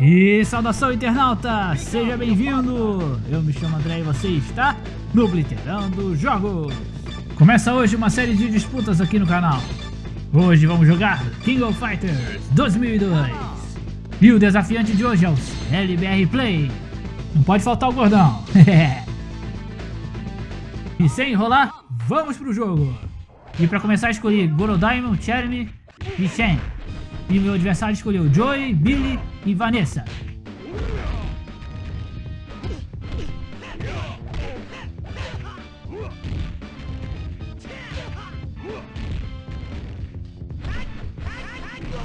E saudação internauta, seja bem-vindo! Eu me chamo André e você está no Blitterando Jogos! Começa hoje uma série de disputas aqui no canal. Hoje vamos jogar King of Fighters 2002. E o desafiante de hoje é o LBR Play. Não pode faltar o gordão. e sem enrolar, vamos pro jogo. E para começar escolhi Gorodaimon, Cherny e Shen. E meu adversário escolheu Joey, Billy e Vanessa.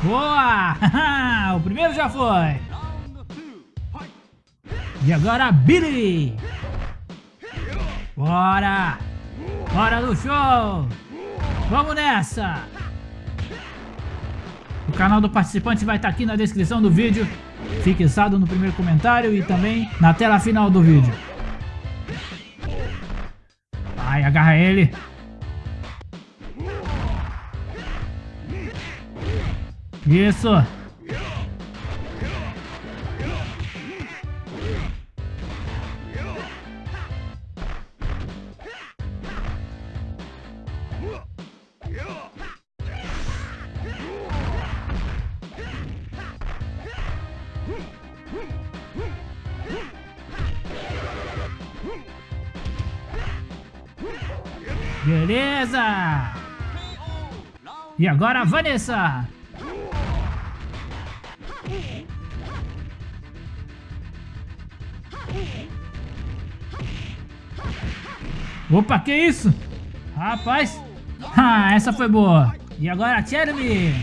Boa! o primeiro já foi! E agora Billy! Bora! Bora do show! Vamos nessa! Canal do participante vai estar aqui na descrição do vídeo, fixado no primeiro comentário e também na tela final do vídeo. Vai, agarra ele. Isso. Beleza! E agora Vanessa! Opa, que isso? Rapaz! Ah, essa foi boa! E agora a Jeremy!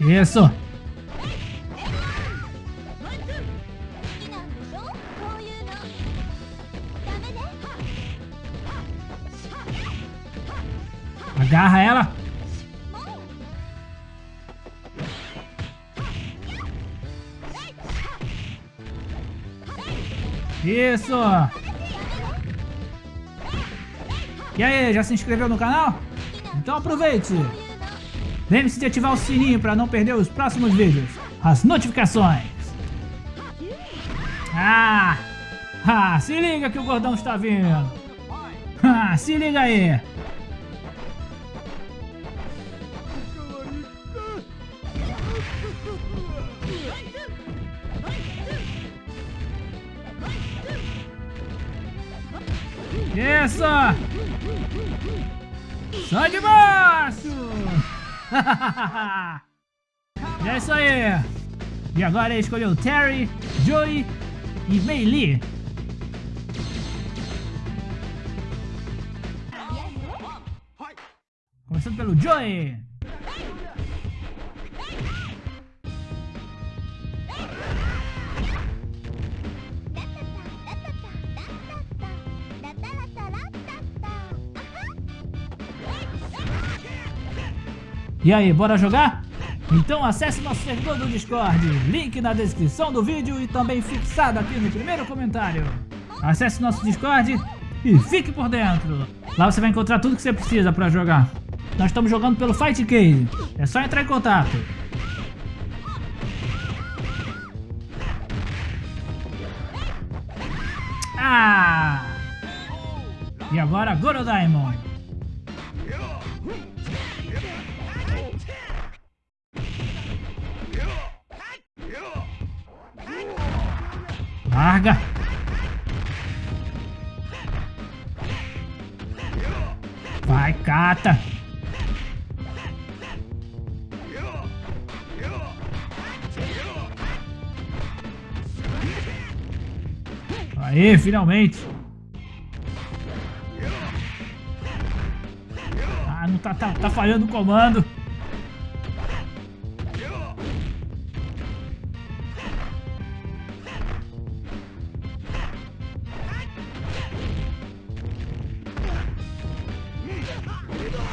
Isso! Isso. E aí, já se inscreveu no canal? Então aproveite. Lembre-se de ativar o sininho para não perder os próximos vídeos. As notificações. Ah! Ah, se liga que o gordão está vindo. Ah, se liga aí. Isso! Sai de baixo! é isso aí! E agora ele escolheu Terry, Joey e Mei Lee. Começando pelo Joey. E aí, bora jogar? Então acesse nosso servidor do Discord, link na descrição do vídeo e também fixado aqui no primeiro comentário. Acesse nosso Discord e fique por dentro. Lá você vai encontrar tudo que você precisa para jogar. Nós estamos jogando pelo Fight Case, é só entrar em contato. Ah! E agora Gorodaimon. Larga! Vai, cata! Aê, finalmente! Ah, não tá, tá, tá falhando o comando!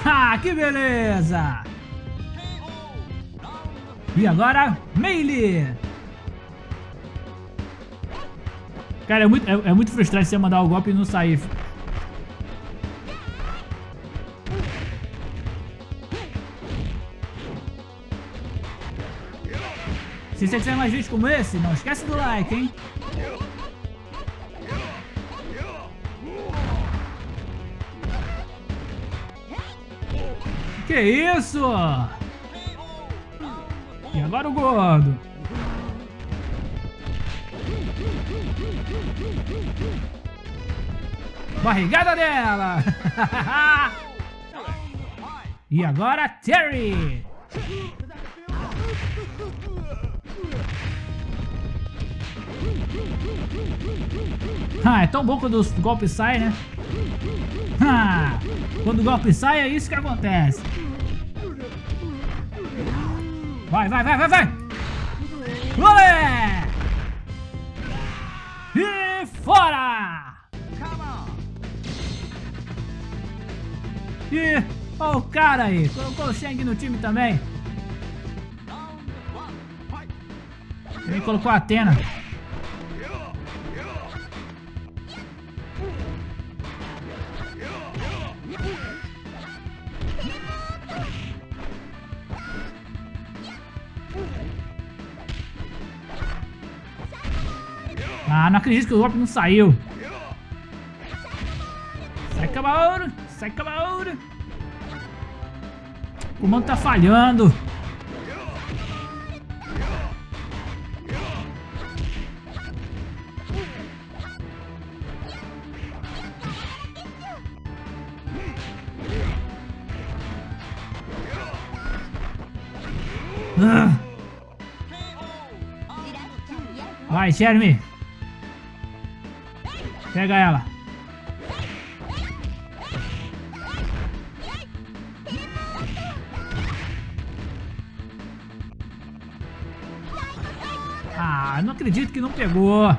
Ah, que beleza! E agora, Melee! Cara, é muito, é, é muito frustrante você mandar o golpe e não sair. Se você quiser mais vídeos como esse, não esquece do like, hein? Que isso? E agora o gordo. Barrigada dela! e agora Terry! Ah, é tão bom quando os golpes saem, né? Ah, quando o golpe sai é isso que acontece. Vai, vai, vai, vai, vai! Olé! E fora! E olha o cara aí, colocou o Shang no time também. Ele colocou a Atena. Não acredito que o golpe não saiu. Sai Kabaoru, sai Kabaoru. O comando tá falhando. Ah. Vai, Jeremy. Pega ela. Ah, não acredito que não pegou.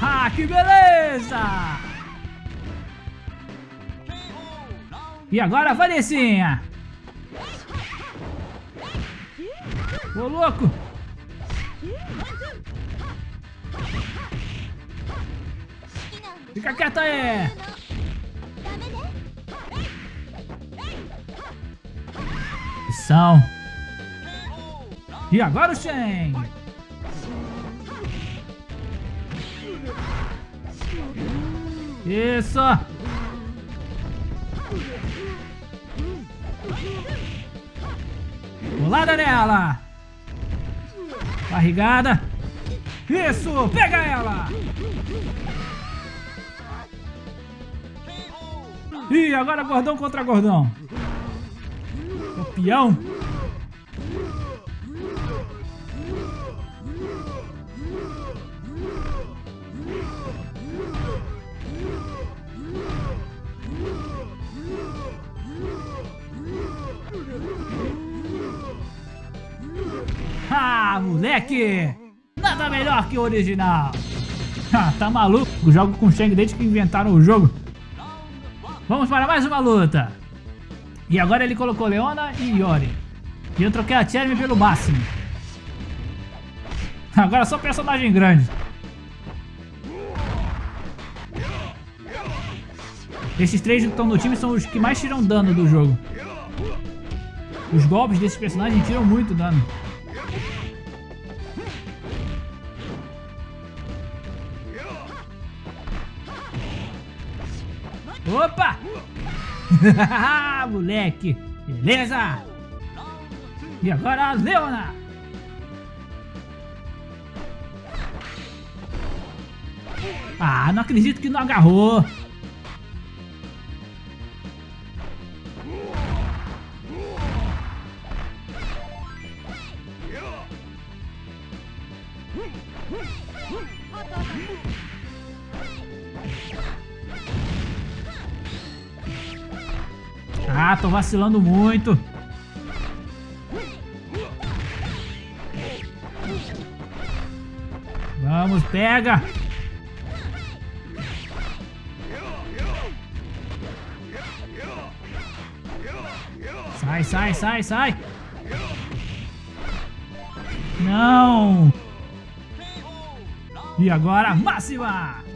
Ah, que beleza! E agora, Vanessinha! Ô, louco! Fica quieta aí! São. E agora o Shen! Isso! Pulada nela! Barrigada! Isso! Pega ela! Ih, agora gordão contra gordão! Campeão! Moleque! Nada melhor que o original! Tá maluco? Jogo com Shang desde que inventaram o jogo. Vamos para mais uma luta. E agora ele colocou Leona e Yori. E eu troquei a Cherry pelo máximo. Agora só personagem grande. Esses três que estão no time são os que mais tiram dano do jogo. Os golpes desses personagens tiram muito dano. Moleque! Beleza! E agora a Leona! Ah, não acredito que não agarrou! Ah, tô vacilando muito. Vamos, pega. Sai, sai, sai, sai. Não. E agora, máxima.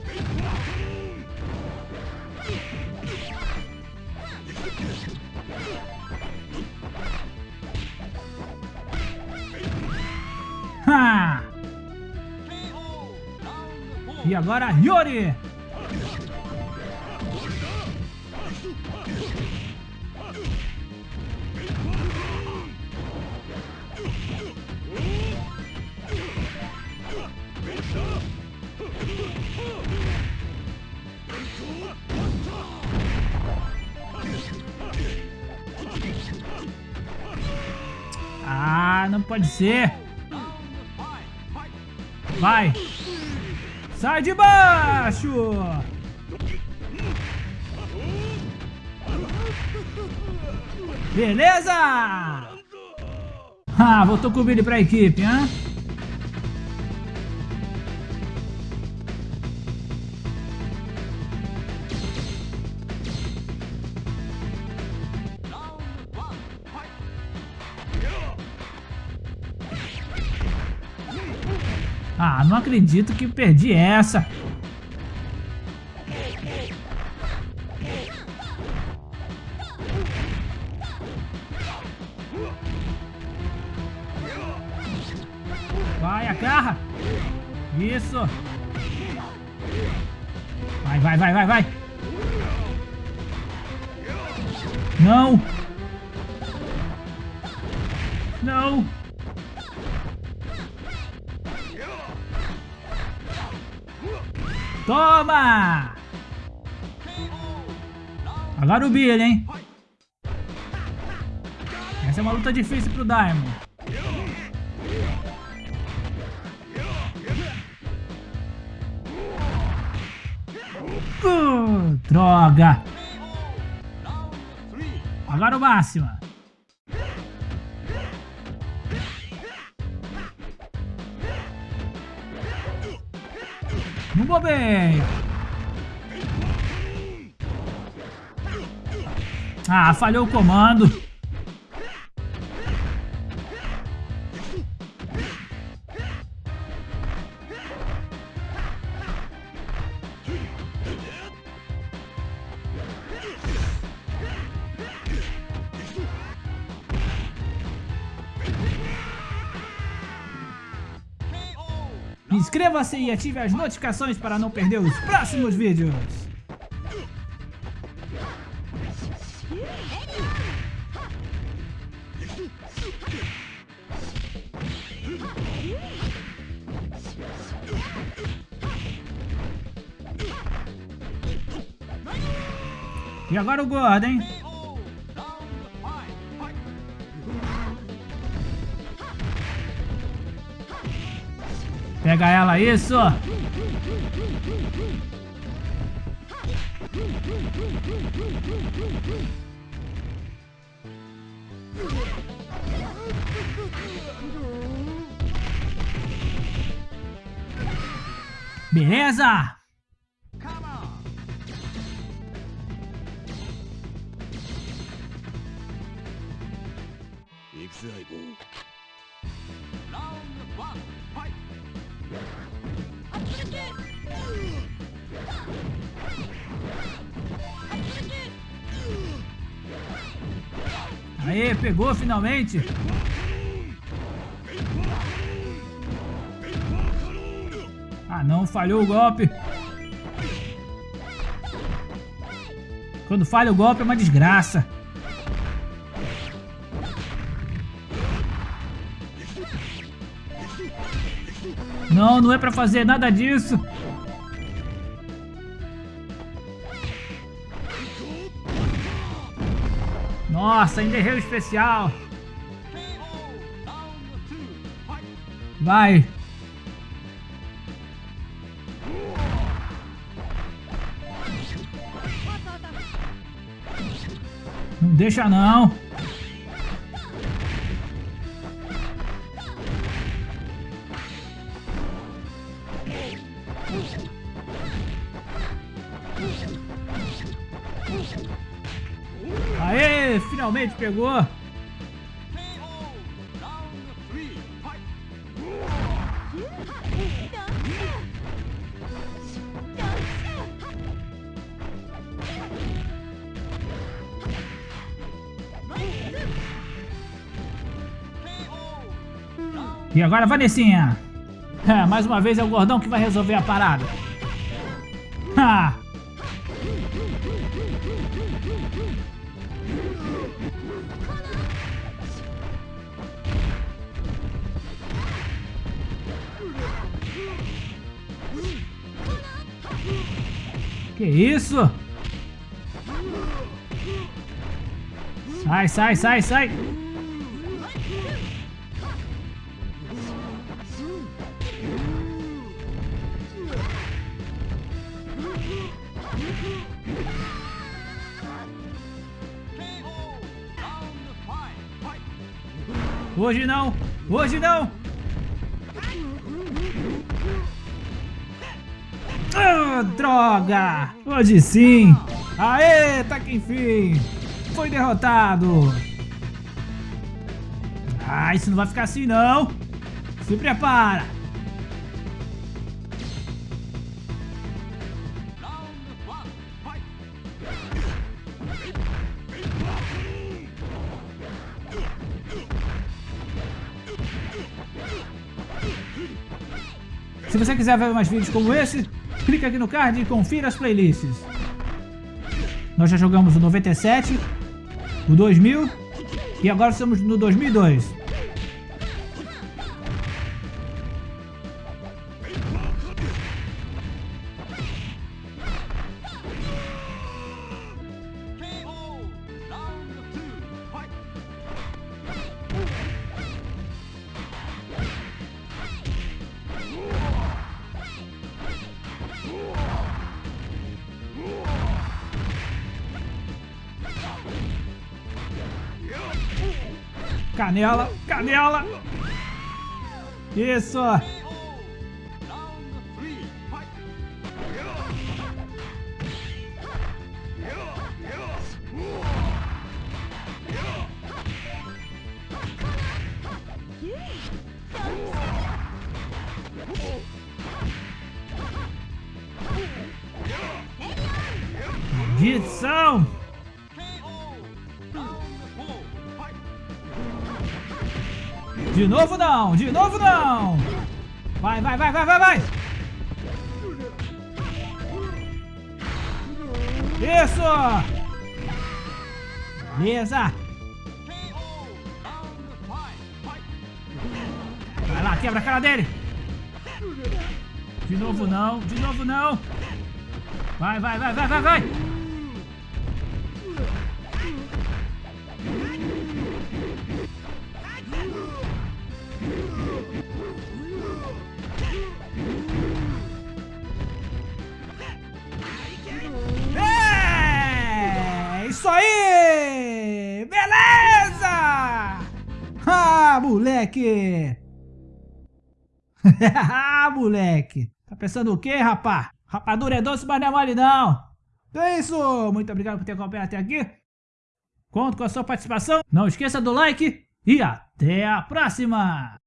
E agora Yori! Ah, não pode ser. Vai. Sai de baixo. Beleza. Ah, voltou com o Billy pra equipe, hein? Ah, não acredito que perdi essa. Toma! Agora o Billy, hein? Essa é uma luta difícil pro Diamond. Uh, droga! Agora o Máxima. Vou bem. Ah, falhou o comando. Inscreva-se e ative as notificações para não perder os próximos vídeos. E agora o gordo, hein? Pega ela, isso! Beleza! Aê, pegou finalmente. Ah não, falhou o golpe. Quando falha o golpe é uma desgraça. Não, não é pra fazer nada disso. Nossa, ainda errei o especial. Vai. Não deixa não. finalmente pegou. E agora, Vanessinha. mais uma vez é o gordão que vai resolver a parada. Ha! Que isso? Sai, sai, sai, sai. Hoje não! Hoje não! Droga! Hoje sim! Aê, tá que enfim! Foi derrotado! Ah, isso não vai ficar assim não! Se prepara! Se você quiser ver mais vídeos como esse, clique aqui no card e confira as playlists. Nós já jogamos o 97, o 2000 e agora estamos no 2002. Canela, canela. Isso. Maldição! De novo não, de novo não. Vai, vai, vai, vai, vai, vai. Isso. Beleza. Vai lá, quebra a cara dele. De novo não, de novo não. Vai, vai, vai, vai, vai, vai. Moleque! moleque! Tá pensando o quê, rapá? Rapadura é doce, mas não é mole não! Então é isso! Muito obrigado por ter acompanhado até aqui. Conto com a sua participação. Não esqueça do like e até a próxima!